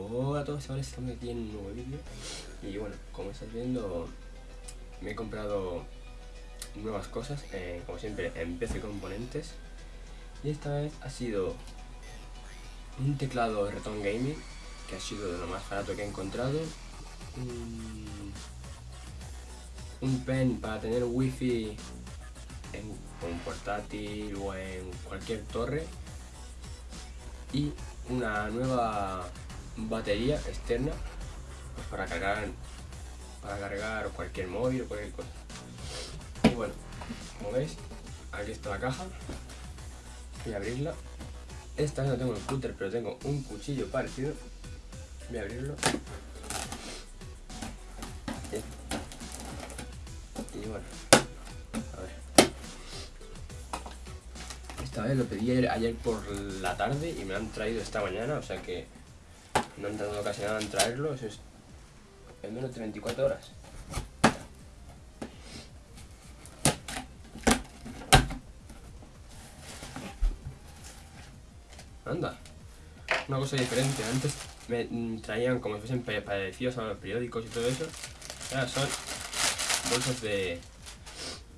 Hola a todos chavales, estamos aquí en un nuevo vídeo. Y bueno, como estáis viendo Me he comprado nuevas cosas, eh, como siempre en PC Componentes. Y esta vez ha sido un teclado Reton Gaming Que ha sido de lo más barato que he encontrado. Un pen para tener wifi en un portátil o en cualquier torre. Y una nueva batería externa para cargar para cargar cualquier móvil o cualquier cosa. Y bueno como veis aquí está la caja. Voy a abrirla. Esta vez no tengo el cúter pero tengo un cuchillo parecido. Voy a abrirlo. Y bueno esta vez lo pedí ayer, por la tarde y me han traído esta mañana o sea que no han tardado casi nada en traerlo, eso es en menos de 24 horas. Anda, una cosa diferente, antes me traían como si fuesen parecidos a los periódicos y todo eso, ahora son bolsas de,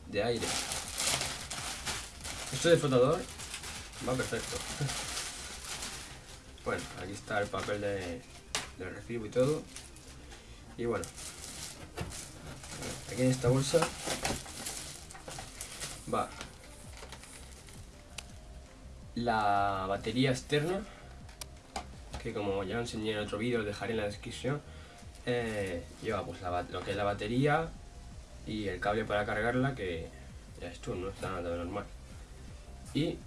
de aire. Esto de flotador va perfecto. Bueno, aquí está el papel de, del recibo y todo. Y bueno, aquí en esta bolsa va la batería externa, que como ya lo enseñé en otro vídeo, dejaré en la descripción. Eh, lleva pues lo que es la batería y el cable para cargarla, que ya esto no está nada normal. Y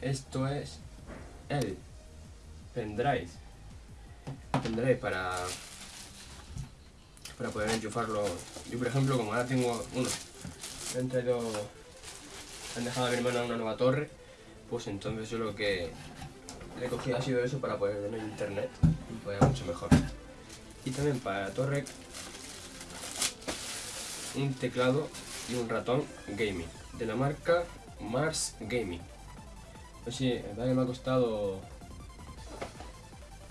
esto es el pendrive. Pendrive para para poder enchufarlo. Yo por ejemplo como ahora tengo uno he traído han dejado a mi hermana una nueva torre pues entonces yo lo que le he cogido ha sido eso para poder en internet y poder mucho mejor. Y también para torre un teclado y un ratón gaming. De la marca Mars Gaming pues sí, el que me ha costado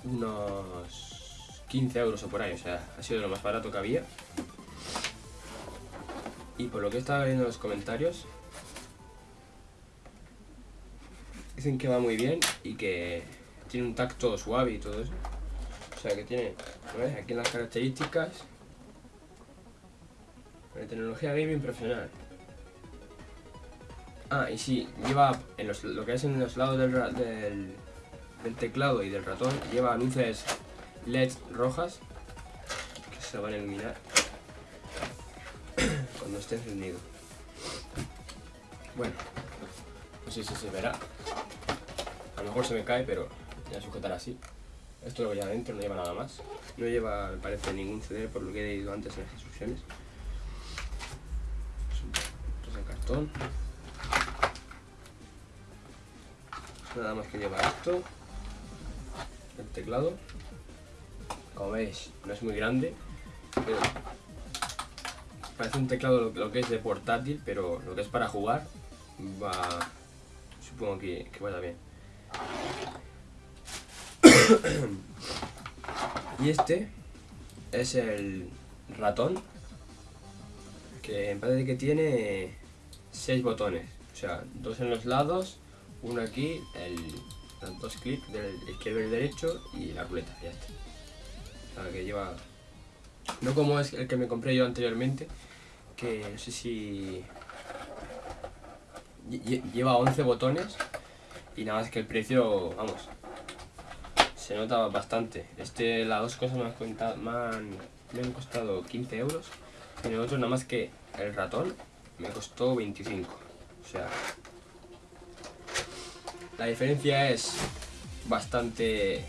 unos 15 euros o por ahí, o sea, ha sido lo más barato que había. Y por lo que he estado viendo en los comentarios, dicen que va muy bien y que tiene un tacto suave y todo eso. O sea que tiene, ¿ves? Aquí las características, de tecnología gaming profesional. Ah, y sí, lleva en los, lo que es en los lados del, del, teclado y del ratón, lleva luces LED rojas que se van a iluminar cuando esté encendido. Bueno, no sé si se verá. A lo mejor se me cae, pero ya sujetar así. Esto lo voy adentro, no lleva nada más. No lleva, parece, ningún CD por lo que he dicho antes en las instrucciones. Esto es el cartón. Nada más que lleva esto el teclado. Como veis no es muy grande pero parece un teclado lo, que es de portátil pero lo que es para jugar va supongo que, que vaya bien. Y este es el ratón que en parece que tiene 6 botones o sea dos en los lados uno aquí, el, los dos clics del izquierdo y el derecho y la ruleta, ya está. O que lleva... No como es el que me compré yo anteriormente, que no sé si... Lleva 11 botones y nada más que el precio, vamos, se nota bastante. Este, las dos cosas me han, contado, me han, me han costado 15 euros y el otro nada más que el ratón me costó 25. O sea, la diferencia es bastante...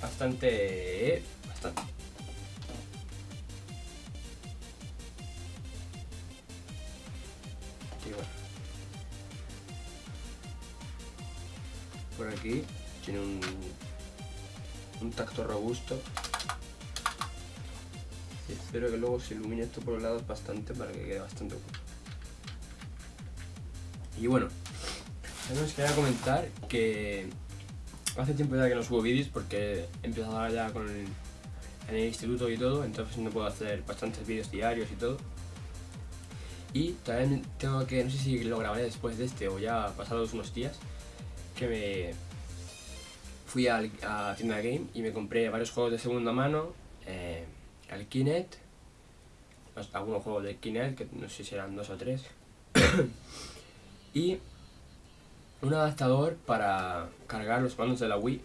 Bastante... Bastante. Por aquí tiene un, un tacto robusto. Espero que luego se ilumine esto por los lados bastante para que quede bastante y bueno, os quería comentar que hace tiempo ya que no subo vídeos porque he empezado ahora ya con el, en el instituto y todo, entonces no puedo hacer bastantes vídeos diarios y todo. Y también tengo que, no sé si lo grabaré después de este o ya pasados unos días, que me fui al- a, tienda game y me compré varios juegos de segunda mano, eh, Kinect, algunos juegos de Kinect, que no sé si eran dos o tres, y un adaptador para cargar los mandos de la Wii,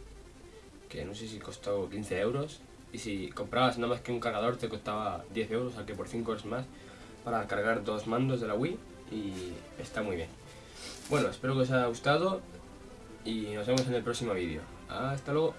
que no sé si costó 15 euros, y si comprabas nada más que un cargador te costaba 10 euros, o que por 5 euros más, para cargar dos mandos de la Wii, y está muy bien. Bueno, espero que os haya gustado, y nos vemos en el próximo vídeo. Hasta luego.